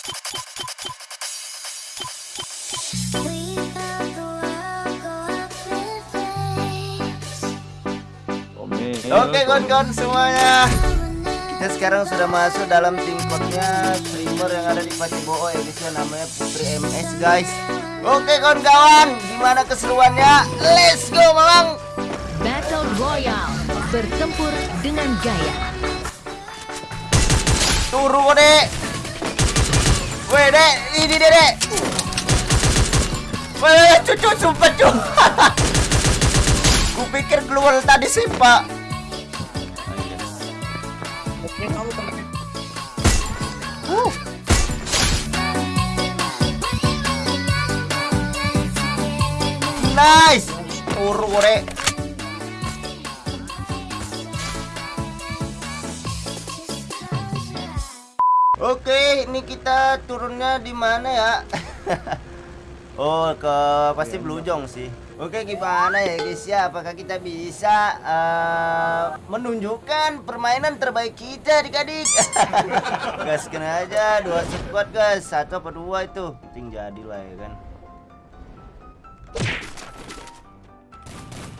Oke kawan-kawan semuanya. Kita sekarang sudah masuk dalam tim code-nya Streamer yang ada di Paciboo ya guys ya Namanya Putri MS guys. Oke kawan-kawan Gimana keseruannya? Let's go mamang. Battle Royale Bertempur dengan gaya. Turu dek Weh dek Ini dek dek Weh cucu sumpah cucu Kupikir keluar tadi sih pak Uh. Nice. Uru Oke, ini kita turunnya di mana ya? oh, ke pasti Blue sih. Oke gimana ya guys ya? Apakah kita bisa uh, Menunjukkan permainan terbaik kita adik-adik? Gaskan aja. Dua squad guys. Satu apa dua itu? Ting jadilah ya kan.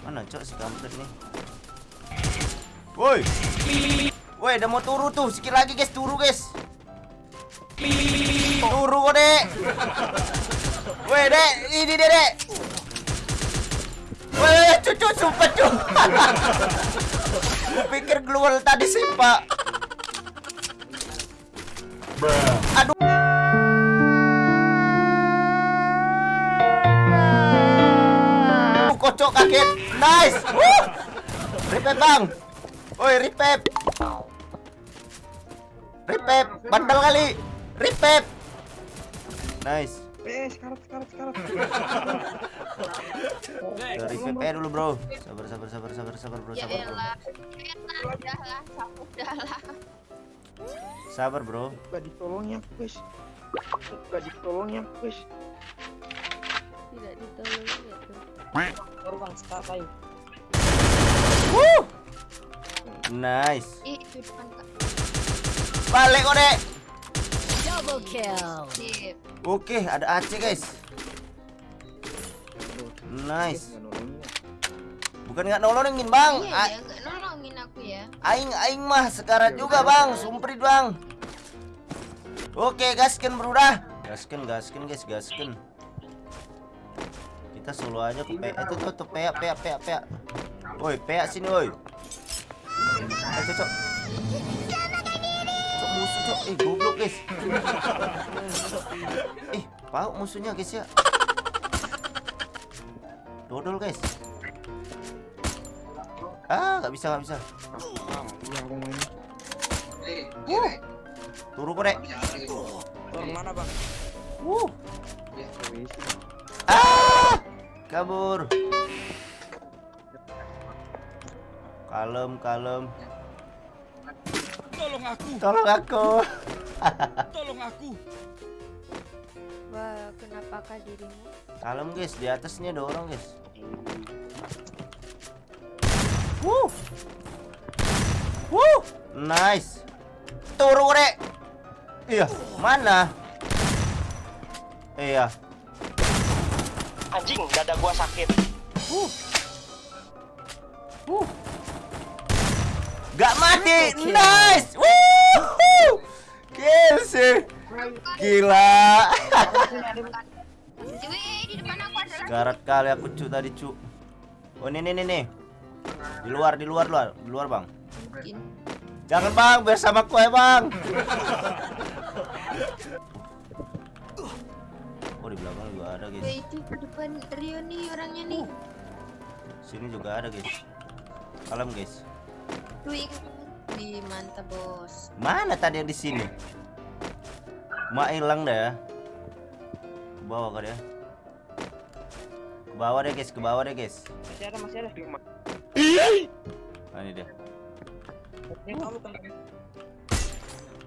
Mana cok si kampret nih? Woi! Woi udah mau turu tuh. Sikit lagi guys. Turu guys Turu kok dek Woi dek Ini dek dek Wah, cucu sumpah cucu. Pikir keluar tadi sih, Pak. Aduh. Kocok kaget. Nice. Ripep, Bang. Woi, ripep. Ripep, bandel kali. Ripep. Nice. Eh, sekarat, sekarat, sekarat. Dari VP dulu, Bro. Sabar, sabar, sabar, sabar, sabar, Bro. Ya Sabar, Bro. Udahlah, udahlah. Sabar, Bro. Gak ditolong ya, guys. Gak ditolong ya, guys. Tidak ditolong ya bang, start ayo. Woo! Nice. Ih, itu depan Kak. Balik kode. Double kill Sip. Oke, ada AC, guys. Nice. Bukan nggak nolongin, Bang. Iya, A- dia nggak nolongin aku ya. aing aing mah sekarat juga, Bang. Sumprit, Bang. Oke, gasken, Bro dah. Gasken, gasken, guys, gasken. Kita solo aja ke PA. Itu tuh, tuh PA, PA, PA, PA. Woi, PA sini, woi. Eh, cok, cok. Cok, musuh, cok. Eh, goblok, guys. Ih, pauk musuhnya, guys ya. Dodol, guys. Ah, nggak bisa, nggak bisa. Uh. Turu. Bang, mana bang? Uh. Ah! Kabur. Kalem, kalem. Tolong aku, Tolong aku. tolong aku. Wah, kenapakah dirimu? Kalem, guys. Di atasnya ada orang, guys. Wuh. Wuh. Nice. Turu, Dek. Iya, mana? Iya. Anjing, dada gua sakit. Uh. Uh. Gak mati. Nice. Wuh. Kill sih. Gila. Garat kali aku cu tadi cu. Oh ini nih nih. Di luar di luar luar di luar bang. Jangan bang bersama kue bang. Oh di belakang juga ada guys. itu di depan Rio nih orangnya nih. Sini juga ada guys. Kalem guys. Wih, di mantap bos. Mana tadi yang di sini? Mak hilang dah ya. Ke bawah kali ya. Ke bawah deh guys, ke bawah deh guys. Masih ada, masih ada. Nah, ini dia.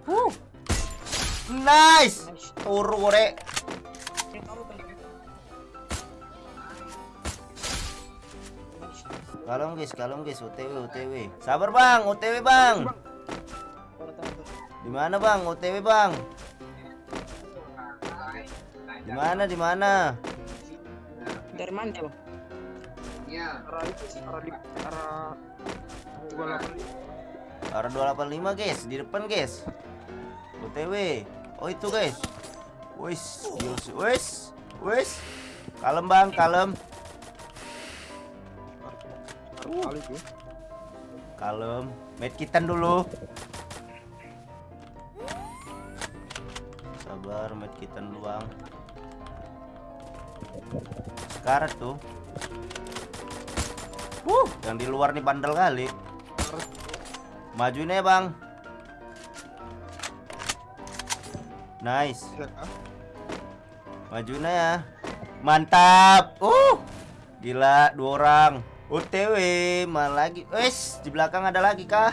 Huh. Nice. Nice. Turu Kalem guys, kalem guys, OTW, OTW. Sabar bang, OTW bang. Taruh, taruh, taruh. Di mana bang, OTW bang? Di mana di mana? Dari mana bang? Arah itu, arah di arah dua delapan Arah 285 guys, di depan guys. OTW. Oh itu guys. Wis, wis, wis. Kalem bang, kalem, kali tuh. kalem. Medkitan dulu. Sabar, medkitan dulu bang. Sekarang tuh. Wuh, yang di luar nih bandel kali. Majuin ya bang. Nice. Majuin ya. Mantap. Uh. Gila, dua orang. OTW, mana lagi? Wes, di belakang ada lagi kah?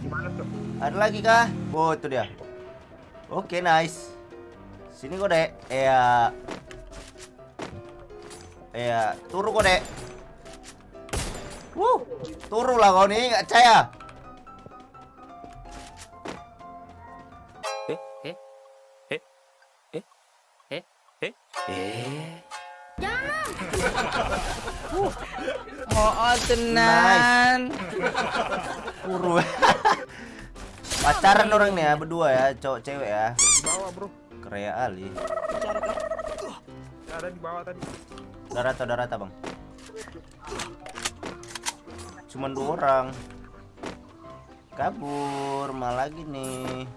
Di mana tuh? Ada lagi kah? Oh, itu dia. Oke, nice. Sini kok, Dek. Iya. Iya, turu kok, Dek. Wuh, turu lah kau nih, nggak percaya. Oh, tenan. Turu. Pacaran orang nih ya, berdua ya, cowok cewek ya. Di bawah bro. Krea Ali. Ada di bawah tadi. Udah rata, udah rata, Bang. Cuman dua orang. Kabur, malah lagi nih.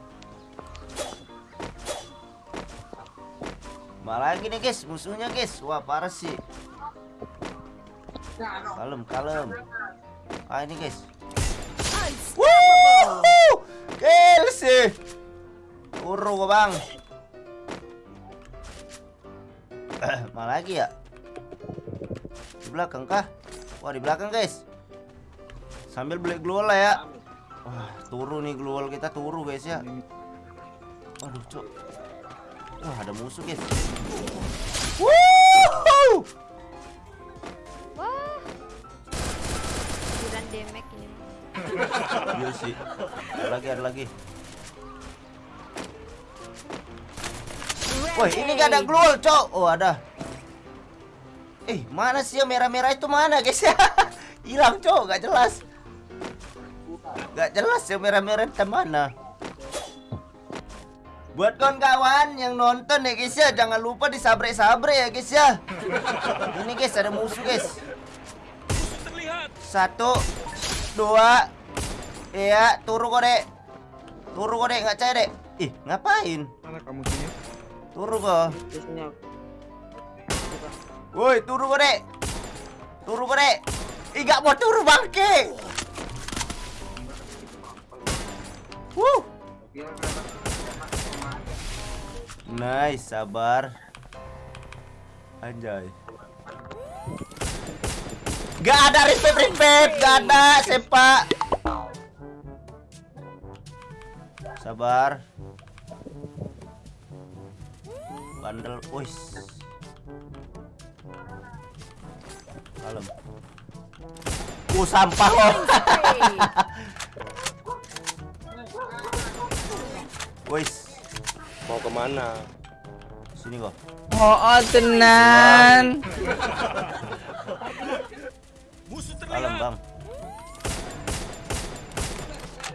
Malah lagi nih, guys, musuhnya, guys. Wah, parah sih. Kalem, kalem. Ah, ini, guys. Wuh! Kill sih. Gua, Bang. Malah lagi ya? Di belakang kah? Wah, di belakang, guys. Sambil beli glual lah ya. Wah, turu nih glual kita turu, guys ya. Aduh, cok. Wah, ada musuh, guys. Wuh! Wah. Kuran demek ini. Iya sih. Ada lagi, ada lagi. Woi, ini gak ada glual, cok. Oh, ada. Eh, mana sih yang merah-merah itu mana, guys ya? Hilang, cok, gak jelas. Gak jelas yang merah-merah itu mana. Buat kawan-kawan yang nonton ya guys ya, jangan lupa disabre-sabre ya guys ya. Ini guys ada musuh guys. Satu, dua, iya, turu kok dek. Turu kok dek, nggak caya dek. Ih, ngapain? Mana kamu sini? Turu kok. Woi, turu kok dek. Turu kok dek. Ih, nggak mau turu bangke. Wuh. Nice, sabar. Anjay. Gak ada respect respect, gak ada sepak. Sabar. Bandel, wis. Kalem. Uh, sampah kok. Wis, Mau ke mana? sini kok. Oh, tenan. Musuh terlihat. Bang.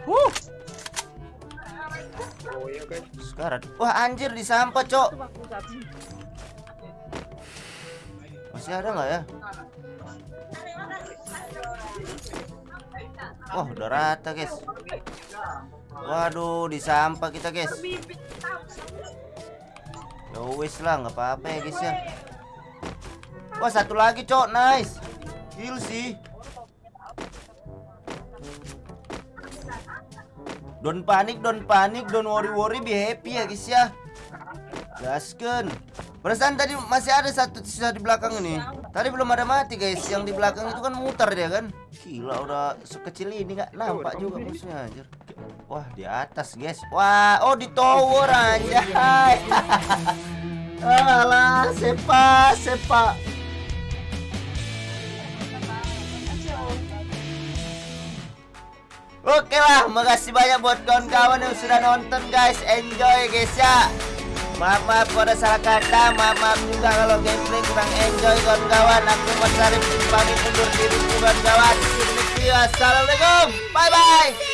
Wuh, Oh iya guys. sekarat. Wah, anjir di sampah, Cok. Masih ada nggak ya? Wah, udah rata, guys. Waduh, di sampah kita, guys. Ya wis lah, nggak apa-apa ya, guys ya. Wah, satu lagi, Cok. Nice. Kill sih. Don't panik, don't panik, don't worry worry, be happy ya guys ya. Gasken. Perasaan tadi masih ada satu sisa di belakang ini. Tadi belum ada mati guys. Yang di belakang itu kan muter dia kan. Gila udah sekecil ini nggak nampak juga musuhnya anjir. Wah di atas guys. Wah oh di tower anjay. Alah sepa sepa. Oke lah, makasih banyak buat kawan-kawan yang sudah nonton guys. Enjoy guys ya. Maaf maaf kalau ada salah kata Maaf maaf juga kalau gameplay kurang enjoy kawan-kawan Aku Mas Arif pamit undur diri kawan-kawan Assalamualaikum Bye bye